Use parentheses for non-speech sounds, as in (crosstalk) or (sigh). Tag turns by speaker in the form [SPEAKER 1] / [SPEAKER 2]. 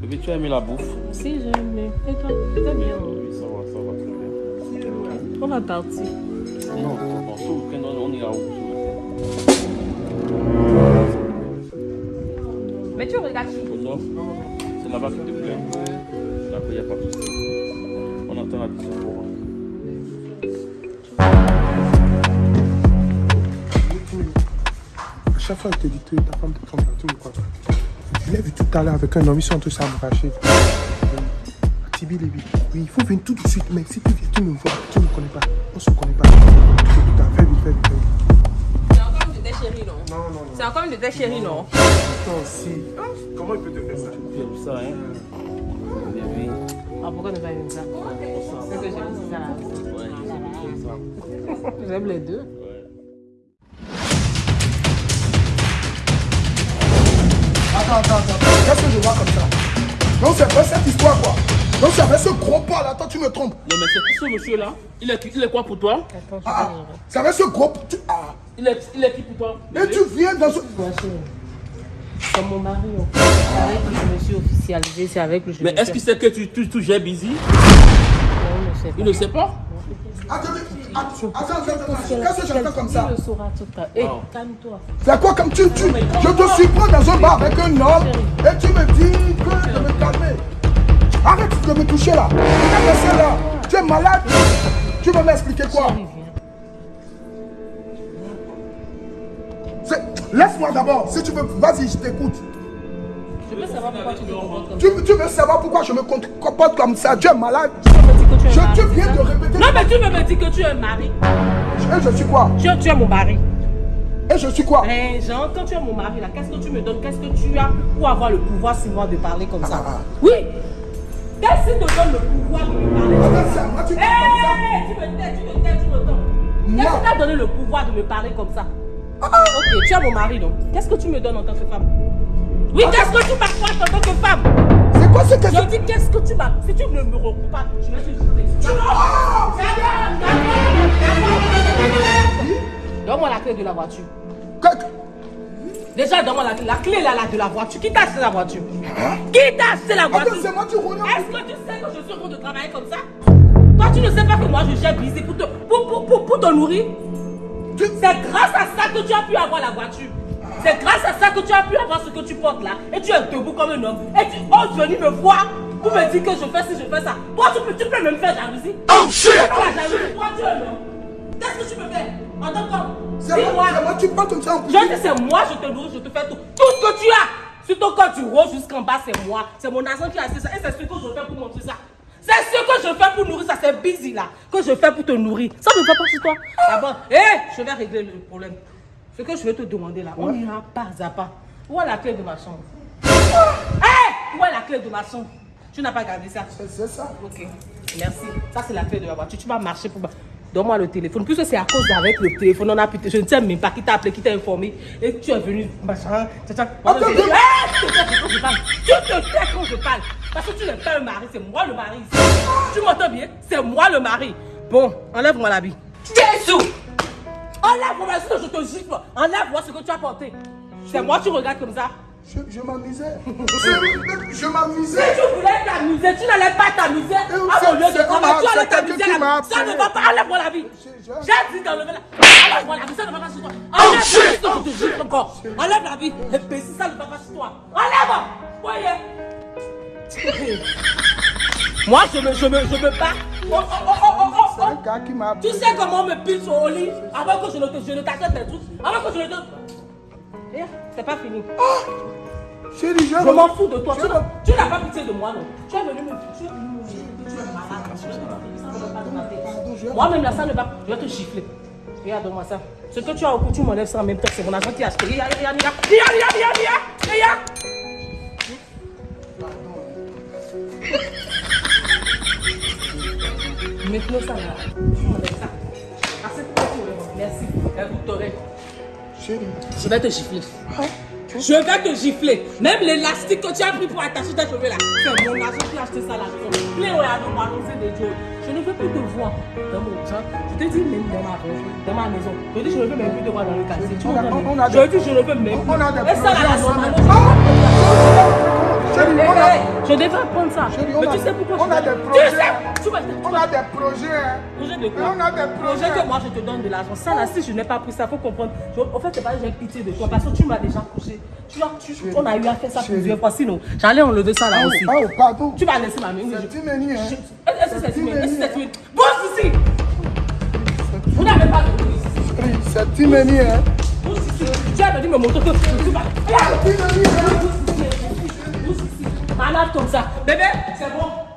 [SPEAKER 1] Bébé, tu as aimé la bouffe
[SPEAKER 2] Si, j'ai aimé. Et toi, c'était bien.
[SPEAKER 1] Oui, ça va, ça va très bien.
[SPEAKER 2] On va partir.
[SPEAKER 1] Non, on se week-end, on on ira où ce
[SPEAKER 2] Mais tu regardes qui?
[SPEAKER 1] C'est là-bas qui te plaît D'accord, il n'y a pas de souci. On attend la deuxième fois.
[SPEAKER 3] À chaque fois, elle te dit que ta femme te trompe, tu me crois pas. Je l'ai vu tout à l'heure avec un homme, ils sont en train de s'embrasser. Tibi Lévi. Oui, il faut venir tout de suite, mais si tu viens, tu me vois, tu ne me connais pas. On se connaît pas. Fais vite, fais vite, fais vite.
[SPEAKER 2] C'est encore une de tes chéris, non?
[SPEAKER 3] Non, non, non.
[SPEAKER 2] C'est encore une de tes chéris, non?
[SPEAKER 3] Toi aussi. Comment il peut te faire ça?
[SPEAKER 1] Tu aimes ça, hein?
[SPEAKER 2] Ah, pourquoi ne pas aimer ça? C'est que j'aime ça.
[SPEAKER 1] Ouais, j'aime ça.
[SPEAKER 2] J'aime les deux.
[SPEAKER 3] Attends, attends, attends. Qu'est-ce que je vois comme ça Non, c'est pas cette histoire, quoi. Non, c'est avec ce gros pas là, toi, tu me trompes.
[SPEAKER 1] Non, mais c'est qui ce monsieur-là il est, il est quoi pour toi?
[SPEAKER 2] Attends, je
[SPEAKER 3] Ah, c'est avec ce gros. tu- Ah.
[SPEAKER 1] il est, il est qui pour toi?
[SPEAKER 3] Et tu viens dans ce.
[SPEAKER 2] C'est comme mon mari, en fait. C'est avec lui que je me suis officialisée, c'est avec lui que je
[SPEAKER 1] Mais est-ce qu'il sait que tu, tu, tu gères busy?
[SPEAKER 2] Non, il ne sait pas.
[SPEAKER 1] Il ne sait pas?
[SPEAKER 3] Attends, attends, attends, attends, attends. Qu'est-ce que j'entends comme ça
[SPEAKER 2] Il le saura tout à l'heure. Hé,
[SPEAKER 1] Oh.
[SPEAKER 2] calme-toi.
[SPEAKER 3] C'est quoi comme tu, tu Je te surprends dans un bar avec un homme et tu me dis que de me calmer. Arrête de me toucher là. Regarde là. Tu es malade. Tu vas m'expliquer quoi? Laisse-moi d'abord. Si tu veux, vas-y, je t'écoute.
[SPEAKER 2] Je veux savoir pourquoi tu te comportes comme
[SPEAKER 3] Tu, tu veux savoir pourquoi je me com- comporte comme ça Tu es malade.
[SPEAKER 2] ça. Tu me dis que tu es
[SPEAKER 3] Je
[SPEAKER 2] un mari,
[SPEAKER 3] viens de
[SPEAKER 2] ça
[SPEAKER 3] répéter.
[SPEAKER 2] Non, mais tu me dis que tu es un mari.
[SPEAKER 3] Et je suis quoi?
[SPEAKER 2] Tu, tu es mon mari.
[SPEAKER 3] Et je suis quoi?
[SPEAKER 2] Eh, Jean, quand tu es mon mari, là, qu'est-ce que tu me donnes? Qu'est-ce que tu as pour avoir le pouvoir souvent de parler comme ça?
[SPEAKER 3] Ah, ah.
[SPEAKER 2] Oui Qu'est-ce qui te donne le pouvoir de me parler comme ça?
[SPEAKER 3] Moi, tu
[SPEAKER 2] Eh, tu me tais, tu me tais, tu me tais. Qu'est-ce
[SPEAKER 3] Moi
[SPEAKER 2] qui t'a donné le pouvoir de me parler comme ça?
[SPEAKER 3] Ah, ah.
[SPEAKER 2] Ok, tu es mon mari, donc. Qu'est-ce que tu me donnes en tant que femme? Oui, qu'est-ce que tu m'apportes en tant que femme?
[SPEAKER 3] C'est quoi ce que
[SPEAKER 2] Je dis, qu'est-ce que tu m'as Si tu ne me recoupes pas, je vais te jeter. Tu Donne-moi la clé de la voiture. Déjà, donne-moi la, la clé là, là, de la voiture. Qui t'a acheté la voiture? Qui t'a acheté la voiture?
[SPEAKER 3] Attends, c'est moi qui roule.
[SPEAKER 2] Est-ce que tu sais que je suis en train de travailler comme ça? Toi, tu ne sais pas que moi, je gère busy pour te, pour, pour, pour, pour te nourrir?
[SPEAKER 3] Tu-
[SPEAKER 2] C'est grâce à ça que tu as pu avoir la voiture. C'est grâce à ça que tu as pu avoir ce que tu portes là. Et tu es debout comme un homme. Et tu oses venir me voir pour me dire que je fais ci, je fais ça. Toi, tu peux, tu peux même faire jalousie.
[SPEAKER 3] Oh shit
[SPEAKER 2] la jalousie. Toi, tu es un homme. Qu'est-ce que tu me fais En tant qu'homme
[SPEAKER 3] C'est moi, tu parles comme ça en plus.
[SPEAKER 2] Je dis c'est moi, je te nourris, je te fais tout. Tout ce que tu as. Sur ton corps, tu roses jusqu'en bas, c'est moi. C'est mon argent qui a acheté ça. Et c'est ce que je fais pour montrer ça. C'est ce que je fais pour nourrir ça. C'est busy là. Que je fais pour te nourrir. Ça ne va pas sur toi. D'abord, hé, je vais régler le problème. Ce que je vais te demander là, on ira pas à pas. Où est la clé de ma chambre? Hé, où est la clé de ma chambre? Tu n'as pas gardé ça?
[SPEAKER 3] C'est- ça.
[SPEAKER 2] Ok, merci. Ça, c'est la clé de la voiture. Tu vas marcher pour. Donne-moi le téléphone. Puisque c'est à cause d'avec le téléphone, on a pu. Je ne sais même pas qui t'a appelé, qui t'a informé. Et tu es venu. Machin.
[SPEAKER 3] Attends,
[SPEAKER 2] tu te quand je parle. Tu te tais quand je parle. Parce que tu n'es pas un mari, c'est moi le mari. Tu m'entends bien? C'est moi le mari. Bon, enlève-moi l'habit. Jésus Enlève-moi, sinon je te gifle. Enlève-moi ce que tu as porté. C'est moi, tu regardes comme ça.
[SPEAKER 3] Je, je m'amusais. Je, je
[SPEAKER 2] Si
[SPEAKER 3] m'amusais.
[SPEAKER 2] tu voulais t'amuser, tu n'allais pas t'amuser à mon lieu de travail. Tu allais t'amuser. Ça ne va pas. Enlève-moi la vie. J'ai dit d'enlever la Enlève-moi la vie. Ça ne va pas sur toi. Enlève la vie. Je te gifle encore. Enlève la vie. Et puis si ça ne va pas sur toi. Enlève. Voyez. (laughs) Moi, je me, je me, je me bats. Oh, oh, oh, oh,
[SPEAKER 3] C'est un gars qui m'a
[SPEAKER 2] Tu sais comment on me pile sur au lit avant que je ne t'achète des trucs Avant que je ne te. C'est pas fini.
[SPEAKER 3] Chérie, je
[SPEAKER 2] Je m'en fous de toi. Tu n'as- pas pitié de moi, non Tu es venu me tu es tu malade. Moi-même, là, ça ne va pas. Je vais te gifler. Regarde-moi ça. Ce que tu as au cou, tu m'enlèves ça en même temps. C'est mon argent qui a acheté. Regarde, regarde, regarde. Regarde, regarde, regarde, regarde. Regarde. Maintenant, ça Merci.
[SPEAKER 3] Chérie.
[SPEAKER 2] Je vais te gifler. Je vais te gifler. Même l'élastique que tu as pris pour attacher tes cheveux là, c'est mon argent qui a acheté ça là. Clé au yado, balancé de Dieu. Je ne veux plus te voir dans mon. Je te dis même dans ma, dans ma maison. Je dis je ne veux même plus te voir dans le quartier. Tu
[SPEAKER 3] On a-
[SPEAKER 2] comprends
[SPEAKER 3] on a
[SPEAKER 2] Je
[SPEAKER 3] des-
[SPEAKER 2] dis je ne veux même plus.
[SPEAKER 3] on a des
[SPEAKER 2] Et ça là,
[SPEAKER 3] projets
[SPEAKER 2] la
[SPEAKER 3] ensemble.
[SPEAKER 2] normale. Je devrais apprendre ça.
[SPEAKER 3] Chérie, on
[SPEAKER 2] Mais
[SPEAKER 3] a-
[SPEAKER 2] tu sais pourquoi
[SPEAKER 3] on a des
[SPEAKER 2] Tu
[SPEAKER 3] projets.
[SPEAKER 2] sais, tu vas- tu
[SPEAKER 3] On a des projets. hein.
[SPEAKER 2] Projet de quoi?
[SPEAKER 3] On a des projets.
[SPEAKER 2] que moi je te donne de l'argent. Ça là, si je n'ai pas pris ça, faut comprendre. Je- en fait, c'est pas que j'ai pitié de toi parce que tu m'as déjà couché. Tu as, tu, on a eu à faire ça plusieurs fois. Sinon, j'allais enlever ça là
[SPEAKER 3] Ah,
[SPEAKER 2] aussi.
[SPEAKER 3] oh, ah, oh, pardon.
[SPEAKER 2] Tu vas laisser ma main.
[SPEAKER 3] C'est Timeni, hein.
[SPEAKER 2] Est-ce que c'est timide Est-ce que c'est timide Bon, ici Vous n'avez pas de
[SPEAKER 3] C'est Timeni, hein.
[SPEAKER 2] Bouge ici. Tu as dit me montrer que tu vas. Malade comme ça. Bébé, c'est bon.